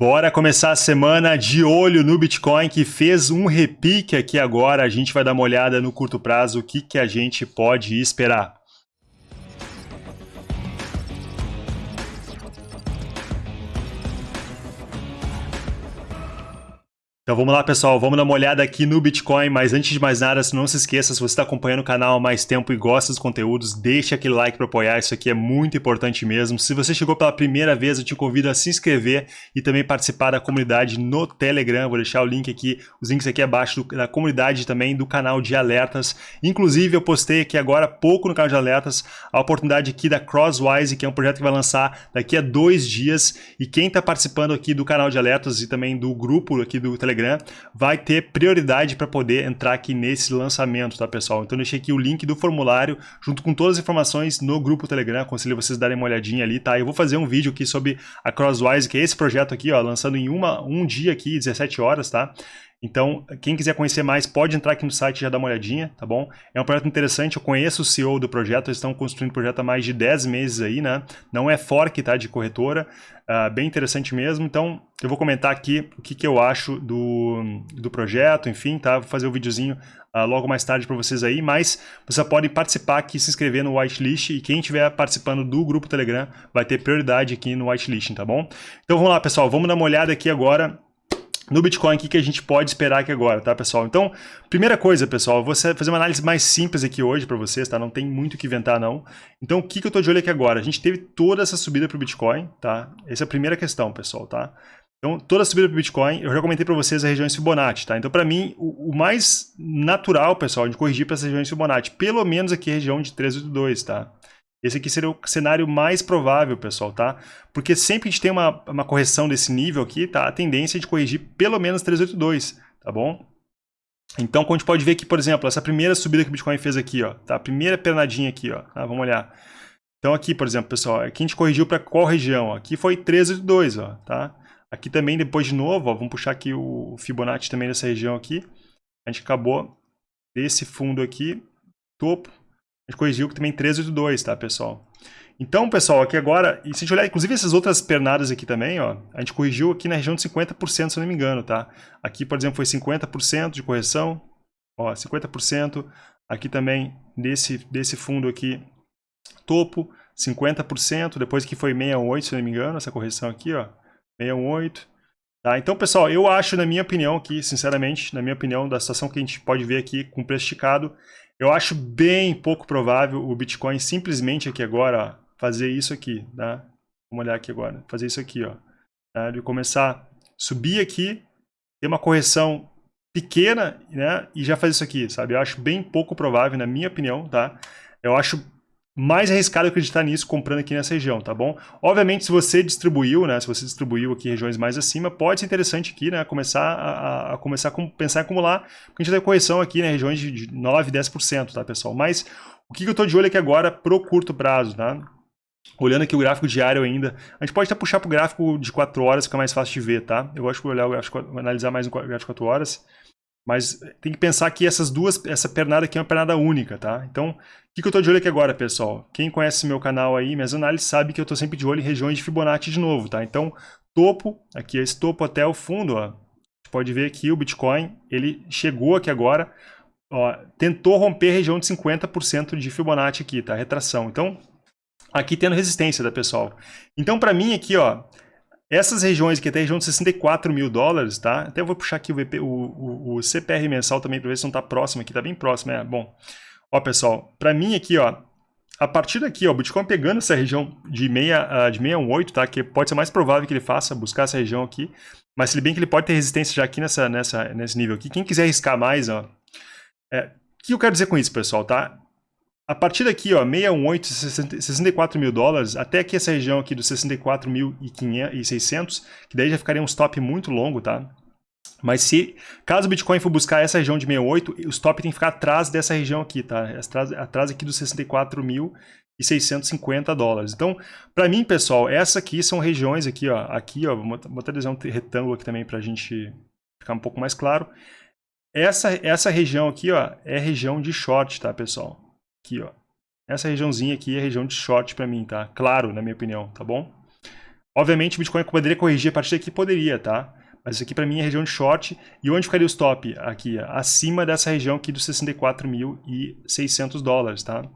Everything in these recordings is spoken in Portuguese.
Bora começar a semana de olho no Bitcoin que fez um repique aqui agora. A gente vai dar uma olhada no curto prazo o que, que a gente pode esperar. Então vamos lá, pessoal, vamos dar uma olhada aqui no Bitcoin, mas antes de mais nada, não se esqueça, se você está acompanhando o canal há mais tempo e gosta dos conteúdos, deixa aquele like para apoiar, isso aqui é muito importante mesmo. Se você chegou pela primeira vez, eu te convido a se inscrever e também participar da comunidade no Telegram, vou deixar o link aqui, os links aqui abaixo do, da comunidade também do canal de alertas. Inclusive, eu postei aqui agora há pouco no canal de alertas a oportunidade aqui da Crosswise, que é um projeto que vai lançar daqui a dois dias, e quem está participando aqui do canal de alertas e também do grupo aqui do Telegram, Telegram, vai ter prioridade para poder entrar aqui nesse lançamento, tá pessoal? Então deixei aqui o link do formulário junto com todas as informações no grupo Telegram, aconselho vocês darem uma olhadinha ali, tá? Eu vou fazer um vídeo aqui sobre a Crosswise, que é esse projeto aqui, ó, lançando em uma, um dia aqui, 17 horas, tá? Então, quem quiser conhecer mais, pode entrar aqui no site e já dar uma olhadinha, tá bom? É um projeto interessante, eu conheço o CEO do projeto, eles estão construindo o projeto há mais de 10 meses aí, né? Não é fork, tá? De corretora, uh, bem interessante mesmo. Então, eu vou comentar aqui o que, que eu acho do, do projeto, enfim, tá? Vou fazer o um videozinho uh, logo mais tarde para vocês aí, mas você pode participar aqui, se inscrever no whitelist e quem estiver participando do grupo Telegram vai ter prioridade aqui no whitelist, tá bom? Então, vamos lá, pessoal, vamos dar uma olhada aqui agora no Bitcoin, o que, a gente pode esperar aqui agora, tá, pessoal? Então, primeira coisa, pessoal, vou fazer uma análise mais simples aqui hoje para vocês, tá? Não tem muito o que inventar, não. Então, o que, que eu tô de olho aqui agora? A gente teve toda essa subida para o Bitcoin, tá? Essa é a primeira questão, pessoal, tá? Então, toda a subida para o Bitcoin, eu já comentei para vocês as regiões Fibonacci, tá? Então, para mim, o, o, mais natural, pessoal, de corrigir para essas regiões Fibonacci, pelo menos aqui a região de 382, tá? Esse aqui seria o cenário mais provável, pessoal, tá? Porque sempre que a gente tem uma, uma correção desse nível aqui, tá? A tendência é de corrigir pelo menos 382, tá bom? Então, como a gente pode ver aqui, por exemplo, essa primeira subida que o Bitcoin fez aqui, ó, tá? A primeira pernadinha aqui, ó, tá? Vamos olhar. Então aqui, por exemplo, pessoal, aqui a gente corrigiu para qual região? Aqui foi 382, ó, tá? Aqui também, depois de novo, ó, vamos puxar aqui o Fibonacci também dessa região aqui. A gente acabou desse fundo aqui, topo, corrigiu que também 1382, tá, pessoal? Então, pessoal, aqui agora, e se a gente olhar, inclusive essas outras pernadas aqui também, ó, a gente corrigiu aqui na região de 50%, se eu não me engano, tá? Aqui, por exemplo, foi 50% de correção, ó, 50%. Aqui também, desse, desse fundo aqui, topo, 50%, depois que foi 618, se não me engano, essa correção aqui, ó, 618. Tá? Então, pessoal, eu acho, na minha opinião aqui, sinceramente, na minha opinião, da situação que a gente pode ver aqui com preço esticado, eu acho bem pouco provável o Bitcoin simplesmente aqui agora ó, fazer isso aqui, tá? Vamos olhar aqui agora, fazer isso aqui, ó. Tá? Ele começar a subir aqui, ter uma correção pequena, né? E já fazer isso aqui, sabe? Eu acho bem pouco provável, na minha opinião, tá? Eu acho mais arriscado acreditar nisso comprando aqui nessa região, tá bom? Obviamente, se você distribuiu, né, se você distribuiu aqui regiões mais acima, pode ser interessante aqui, né, começar a, a começar a pensar em acumular, porque a gente tem correção aqui, né, regiões de 9, 10%, tá, pessoal? Mas o que eu estou de olho aqui agora pro curto prazo, tá? Olhando aqui o gráfico diário ainda, a gente pode até puxar para o gráfico de 4 horas, fica mais fácil de ver, tá? Eu gosto de olhar o gráfico, analisar mais o gráfico de 4 horas. Mas tem que pensar que essas duas, essa pernada aqui é uma pernada única, tá? Então, o que, que eu estou de olho aqui agora, pessoal? Quem conhece meu canal aí, minhas análises, sabe que eu estou sempre de olho em regiões de Fibonacci de novo, tá? Então, topo, aqui esse topo até o fundo, ó. Você pode ver aqui o Bitcoin, ele chegou aqui agora, ó, tentou romper a região de 50% de Fibonacci aqui, tá? Retração. Então, aqui tendo resistência, tá, pessoal? Então, para mim aqui, ó, essas regiões aqui, até a região de 64 mil dólares, tá? Até eu vou puxar aqui o, VP, o, o, o CPR mensal também para ver se não está próximo aqui. Está bem próximo, é. Bom, ó, pessoal, para mim aqui, ó, a partir daqui, ó, o Bitcoin pegando essa região de, meia, uh, de 618, tá? Que pode ser mais provável que ele faça, buscar essa região aqui. Mas se bem que ele pode ter resistência já aqui nessa, nessa, nesse nível aqui. Quem quiser arriscar mais, ó... É, o que eu quero dizer com isso, pessoal, tá? A partir daqui, ó, 618, 64 mil dólares, até aqui essa região aqui dos 64.600, que daí já ficaria um stop muito longo, tá? Mas se, caso o Bitcoin for buscar essa região de 68, o stop tem que ficar atrás dessa região aqui, tá? Atrás, atrás aqui dos 64.650 dólares. Então, para mim, pessoal, essa aqui são regiões aqui, ó, aqui, ó, vou desenhar um retângulo aqui também para a gente ficar um pouco mais claro. Essa, essa região aqui, ó, é região de short, tá, pessoal? Aqui, ó. Essa regiãozinha aqui é região de short para mim, tá? Claro, na minha opinião, tá bom? Obviamente o Bitcoin poderia corrigir a partir daqui, poderia, tá? Mas isso aqui para mim é região de short. E onde ficaria o stop? Aqui, acima dessa região aqui dos 64.600 dólares, tá?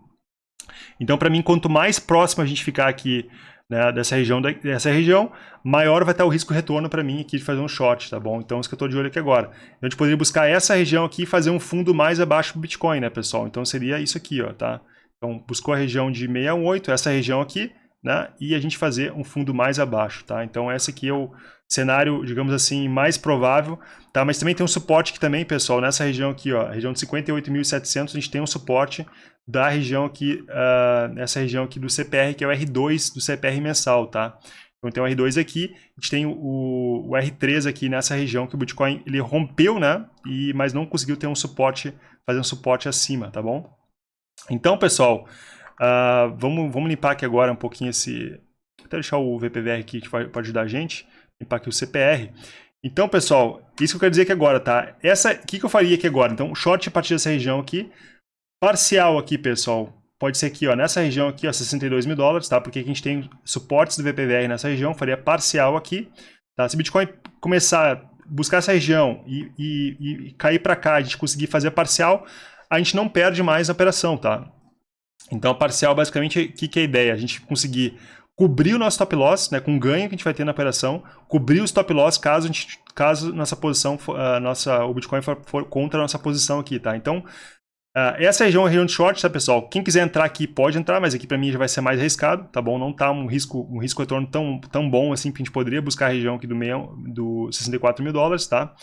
Então, para mim, quanto mais próximo a gente ficar aqui né, dessa, região, dessa região, maior vai estar o risco retorno para mim aqui de fazer um short, tá bom? Então, isso que eu estou de olho aqui agora. Então, a gente poderia buscar essa região aqui e fazer um fundo mais abaixo do Bitcoin, né, pessoal? Então, seria isso aqui, ó, tá? Então, buscou a região de 618, essa região aqui, né? E a gente fazer um fundo mais abaixo, tá? Então, essa aqui é o cenário, digamos assim, mais provável, tá? Mas também tem um suporte aqui também, pessoal, nessa região aqui, ó, região de 58.700, a gente tem um suporte da região aqui, uh, essa região aqui do CPR, que é o R2 do CPR mensal, tá? Então tem o R2 aqui, a gente tem o, o, R3 aqui nessa região que o Bitcoin ele rompeu, né? E, mas não conseguiu ter um suporte, fazer um suporte acima, tá bom? Então, pessoal, uh, vamos, vamos limpar aqui agora um pouquinho esse... Vou até deixar o VPVR aqui que pode ajudar a gente, limpar aqui o CPR. Então, pessoal, isso que eu quero dizer aqui agora, tá? Essa, o que, que eu faria aqui agora? Então, short a partir dessa região aqui, Parcial aqui, pessoal, pode ser aqui, ó, nessa região aqui, ó, 62 mil dólares, tá? Porque a gente tem suportes do VPVR nessa região, faria parcial aqui, tá? Se o Bitcoin começar a buscar essa região e, e, e cair para cá, a gente conseguir fazer parcial, a gente não perde mais a operação, tá? Então, parcial, basicamente, o que, que é a ideia? A gente conseguir cobrir o nosso stop loss, né, com o ganho que a gente vai ter na operação, cobrir o stop loss caso, a gente, caso nossa posição, uh, nossa, o Bitcoin for, for, contra a nossa posição aqui, tá? Então, Uh, essa região é região de short, tá, pessoal? Quem quiser entrar aqui pode entrar, mas aqui para mim já vai ser mais arriscado, tá bom? Não tá um risco, um risco retorno tão, tão bom assim que a gente poderia buscar a região aqui do, meio, do 64 mil dólares, tá?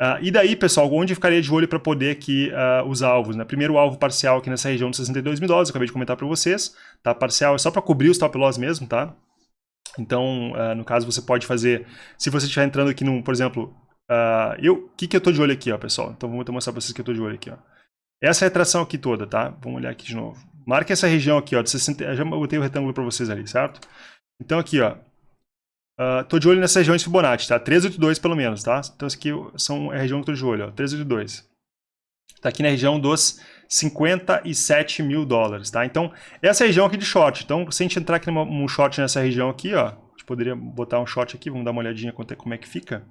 Uh, e daí, pessoal, onde ficaria de olho para poder aqui uh, os alvos, né? Primeiro alvo parcial aqui nessa região de 62 mil dólares, eu acabei de comentar para vocês, tá? Parcial é só para cobrir o stop loss mesmo, tá? Então, no caso, você pode fazer, se você estiver entrando aqui, num, por exemplo, eu, o que que eu tô de olho aqui, ó, pessoal? Então, vou mostrar para vocês que eu tô de olho aqui, ó. Essa retração aqui toda, tá? Vamos olhar aqui de novo. Marca essa região aqui, ó, de 60... Eu já botei o retângulo para vocês ali, certo? Então aqui, ó. Uh, tô de olho nessas regiões Fibonacci, tá? 382 pelo menos, tá? Então isso aqui são, é a região que tô de olho, ó. 382. Tá aqui na região dos 57 mil dólares, tá? Então, essa região aqui de short. Então, se a gente entrar aqui num short nessa região aqui, ó. A gente poderia botar um short aqui, vamos dar uma olhadinha como é que fica.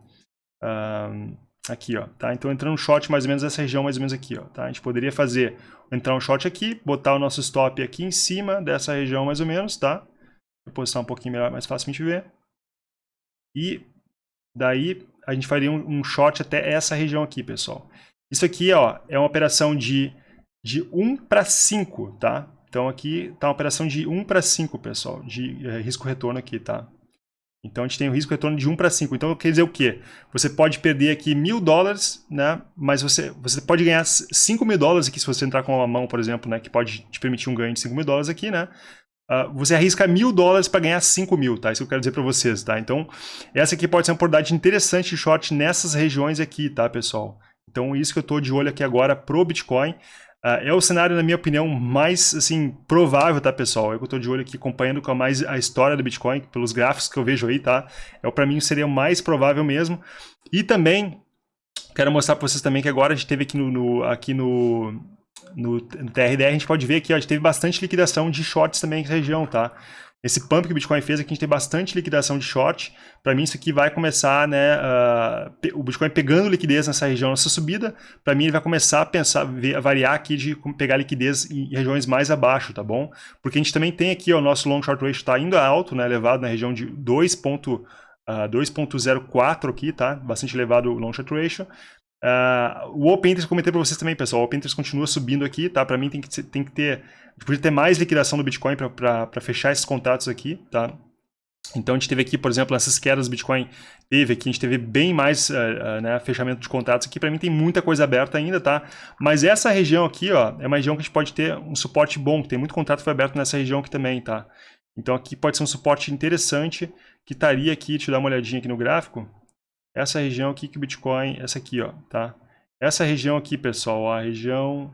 Uh, Aqui, ó, tá? Então entrando um short mais ou menos nessa região mais ou menos aqui, ó, tá? A gente poderia fazer, entrar um short aqui, botar o nosso stop aqui em cima dessa região mais ou menos, tá? Vou posicionar um pouquinho melhor, mais gente ver. E daí a gente faria um, um short até essa região aqui, pessoal. Isso aqui, ó, é uma operação de, de 1 para 5, tá? Então aqui tá uma operação de 1 para 5, pessoal, de é, risco-retorno aqui, tá? Então a gente tem o risco retorno de 1 para 5. Então quer dizer o quê? Você pode perder aqui mil dólares, né? mas você, você pode ganhar 5 mil dólares aqui se você entrar com uma mão, por exemplo, né? que pode te permitir um ganho de 5 mil dólares aqui, né? Uh, você arrisca mil dólares para ganhar 5 mil, tá? Isso que eu quero dizer para vocês, tá? Então, essa aqui pode ser uma oportunidade interessante de short nessas regiões aqui, tá, pessoal? Então, isso que eu estou de olho aqui agora pro Bitcoin. Uh, é o cenário, na minha opinião, mais assim, provável, tá, pessoal? Eu estou de olho aqui acompanhando com mais a história do Bitcoin, pelos gráficos que eu vejo aí, tá? É, para mim seria o mais provável mesmo. E também, quero mostrar para vocês também que agora a gente teve aqui no, no aqui no, no, TRDR, a gente pode ver ó, a gente teve bastante liquidação de shorts também nessa região, tá? esse pump que o Bitcoin fez aqui, a gente tem bastante liquidação de short. Para mim, isso aqui vai começar, né, uh, o Bitcoin pegando liquidez nessa região, nessa subida, para mim ele vai começar a pensar, a variar aqui de pegar liquidez em regiões mais abaixo, tá bom? Porque a gente também tem aqui, ó, o nosso long short ratio está indo alto, né, elevado na região de 2.04 uh, aqui, tá? Bastante elevado o long short ratio. Uh, o Open Interest, comentei para vocês também, pessoal, o Open Interest continua subindo aqui, tá? Para mim tem que, tem que ter, podia ter mais liquidação do Bitcoin para fechar esses contratos aqui, tá? Então a gente teve aqui, por exemplo, essas quedas do Bitcoin teve aqui, a gente teve bem mais uh, uh, né, fechamento de contratos aqui, para mim tem muita coisa aberta ainda, tá? Mas essa região aqui, ó, é uma região que a gente pode ter um suporte bom, tem muito contrato foi aberto nessa região aqui também, tá? Então aqui pode ser um suporte interessante, que estaria aqui, deixa eu dar uma olhadinha aqui no gráfico, essa região aqui que o Bitcoin, essa aqui, ó, tá? Essa região aqui, pessoal, a região,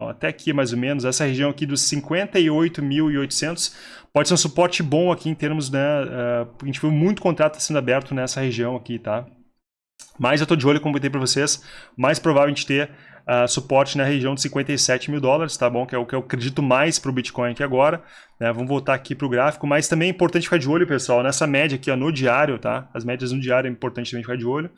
ó, até aqui mais ou menos, essa região aqui dos 58.800 pode ser um suporte bom aqui em termos, né, uh, a gente viu muito contrato sendo aberto nessa região aqui, tá? Mas eu tô de olho, como eu comentei para vocês, mais provável a gente ter uh, suporte na região de 57 mil dólares, tá bom? Que é o que eu acredito mais para o Bitcoin aqui agora. Né? Vamos voltar aqui para o gráfico, mas também é importante ficar de olho, pessoal, nessa média aqui ó, no diário, tá? As médias no diário é importante também ficar de olho.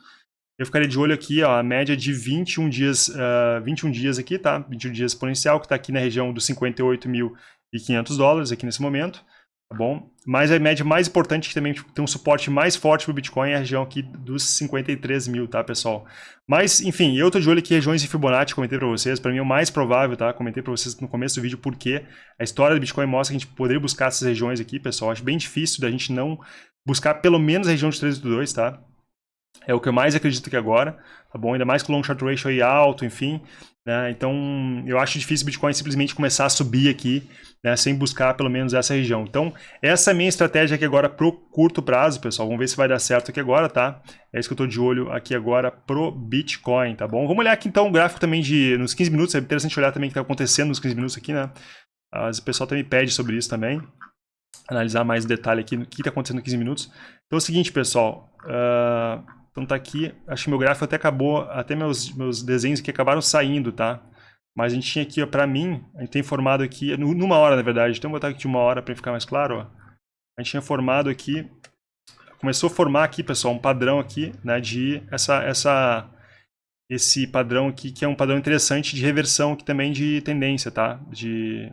Eu ficaria de olho aqui, ó, a média de 21 dias, uh, 21 dias aqui, tá? 21 dias exponencial, que está aqui na região dos 58.500 dólares aqui nesse momento tá bom? Mas a média mais importante que também tem um suporte mais forte para o Bitcoin é a região aqui dos 53 mil, tá, pessoal? Mas, enfim, eu tô de olho aqui regiões de Fibonacci, comentei para vocês, para mim é o mais provável, tá? Comentei para vocês no começo do vídeo porque a história do Bitcoin mostra que a gente poderia buscar essas regiões aqui, pessoal. Acho bem difícil da gente não buscar pelo menos a região de 382, tá? É o que eu mais acredito que agora, tá bom? Ainda mais com o long short ratio aí alto, enfim. Né? Então, eu acho difícil o Bitcoin simplesmente começar a subir aqui, né? sem buscar pelo menos essa região. Então, essa é a minha estratégia aqui agora pro curto prazo, pessoal. Vamos ver se vai dar certo aqui agora, tá? É isso que eu estou de olho aqui agora pro Bitcoin, tá bom? Vamos olhar aqui então o gráfico também de nos 15 minutos. É interessante olhar também o que está acontecendo nos 15 minutos aqui, né? As, o pessoal também pede sobre isso também. Analisar mais detalhe aqui no que está acontecendo nos 15 minutos. Então é o seguinte, pessoal. Uh então tá aqui, acho que meu gráfico até acabou, até meus, meus desenhos aqui acabaram saindo, tá? Mas a gente tinha aqui, ó, pra mim, a gente tem formado aqui, numa hora na verdade, então vou botar aqui de uma hora para ficar mais claro, ó. A gente tinha formado aqui, começou a formar aqui, pessoal, um padrão aqui, né, de essa, essa, esse padrão aqui, que é um padrão interessante de reversão aqui também de tendência, tá? De,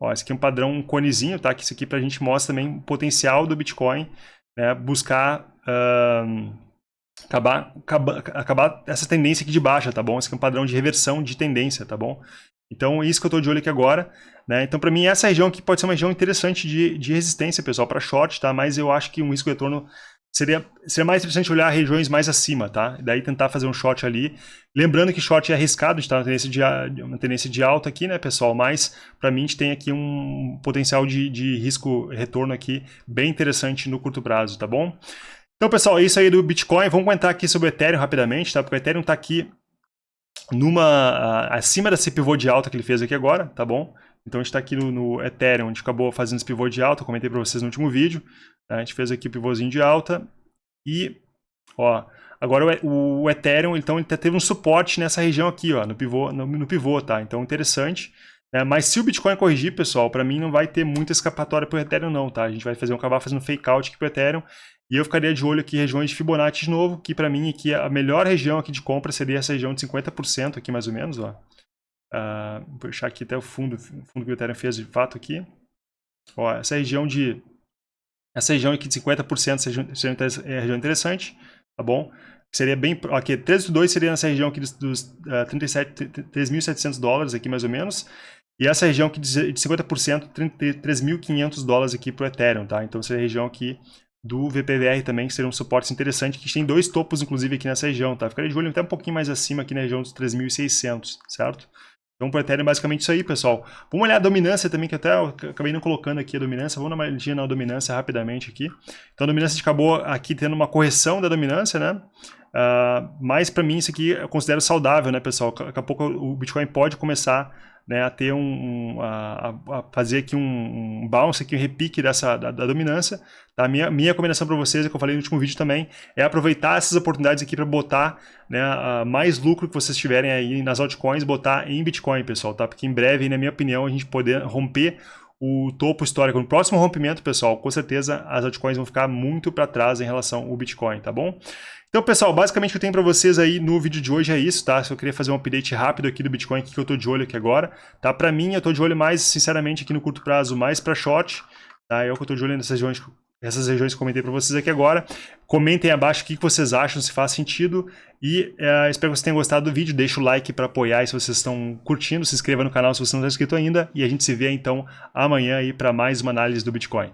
ó, esse aqui é um padrão um conezinho, tá? Que isso aqui pra gente mostra também o potencial do Bitcoin, né, buscar... Uh, acabar, acabar, acabar essa tendência aqui de baixa, tá bom? Esse aqui é um padrão de reversão de tendência, tá bom? Então, isso que eu estou de olho aqui agora. Né? Então, para mim, essa região aqui pode ser uma região interessante de, de resistência, pessoal, para short, tá? Mas eu acho que um risco retorno seria, seria mais interessante olhar regiões mais acima, tá? Daí tentar fazer um short ali. Lembrando que short é arriscado, está na tendência de, uma tendência de alta aqui, né, pessoal? Mas, para mim, a gente tem aqui um potencial de, de risco retorno aqui bem interessante no curto prazo, tá bom? Então, pessoal, é isso aí do Bitcoin. Vamos comentar aqui sobre o Ethereum rapidamente, tá? Porque o Ethereum está aqui numa acima desse pivô de alta que ele fez aqui agora, tá bom? Então a gente está aqui no, no, Ethereum, a gente acabou fazendo esse pivô de alta, eu comentei para vocês no último vídeo. Tá? A gente fez aqui o pivôzinho de alta e, ó, agora o, o Ethereum, então ele teve um suporte nessa região aqui, ó, no pivô, no, no pivô, tá? Então interessante. Né? Mas se o Bitcoin corrigir, pessoal, para mim não vai ter muita escapatória para o Ethereum não, tá? A gente vai fazer um acabar fazendo fake out aqui para o Ethereum e eu ficaria de olho aqui em regiões de Fibonacci de novo, que para mim aqui a melhor região aqui de compra seria essa região de 50% aqui mais ou menos, ó. Uh, vou puxar aqui até o fundo, o fundo que o Ethereum fez de fato aqui. Ó, essa região de essa região aqui de 50% seria, é região interessante, tá bom? Seria bem, aqui, 3,2 seria nessa região aqui dos, dos uh, 3.700 dólares aqui mais ou menos. E essa região aqui de 50%, 3.500 dólares aqui para o Ethereum, tá? Então essa região aqui do VPVR também, que seria um suporte interessante, que tem dois topos, inclusive, aqui nessa região, tá? Ficaria de olho até um pouquinho mais acima aqui na região dos 3.600, certo? Então, para Ethereum, basicamente isso aí, pessoal. Vamos olhar a dominância também, que até eu acabei não colocando aqui a dominância. Vamos dar uma olhadinha na dominância rapidamente aqui. Então, a dominância acabou aqui tendo uma correção da dominância, né? Uh, mas, para mim, isso aqui eu considero saudável, né, pessoal? Daqui a pouco o Bitcoin pode começar né, a ter um, um a, a, fazer aqui um, um, bounce, aqui, um repique dessa, da, da dominância. Tá? Minha, minha recomendação para vocês, é que eu falei no último vídeo também, é aproveitar essas oportunidades aqui para botar né, a, mais lucro que vocês tiverem aí nas altcoins, botar em Bitcoin, pessoal, tá? Porque em breve, na minha opinião, a gente poder romper o topo histórico. No próximo rompimento, pessoal, com certeza as altcoins vão ficar muito para trás em relação ao Bitcoin, tá bom? Então, pessoal, basicamente o que eu tenho para vocês aí no vídeo de hoje é isso, tá? Eu queria fazer um update rápido aqui do Bitcoin, que eu estou de olho aqui agora, tá? Para mim, eu estou de olho mais, sinceramente, aqui no curto prazo, mais para short, tá? É o que eu estou de olho nessas regiões, essas regiões que eu comentei para vocês aqui agora. Comentem abaixo o que vocês acham, se faz sentido. E é, espero que vocês tenham gostado do vídeo. Deixa o like para apoiar se vocês estão curtindo. Se inscreva no canal se você não está inscrito ainda. E a gente se vê, então, amanhã aí para mais uma análise do Bitcoin.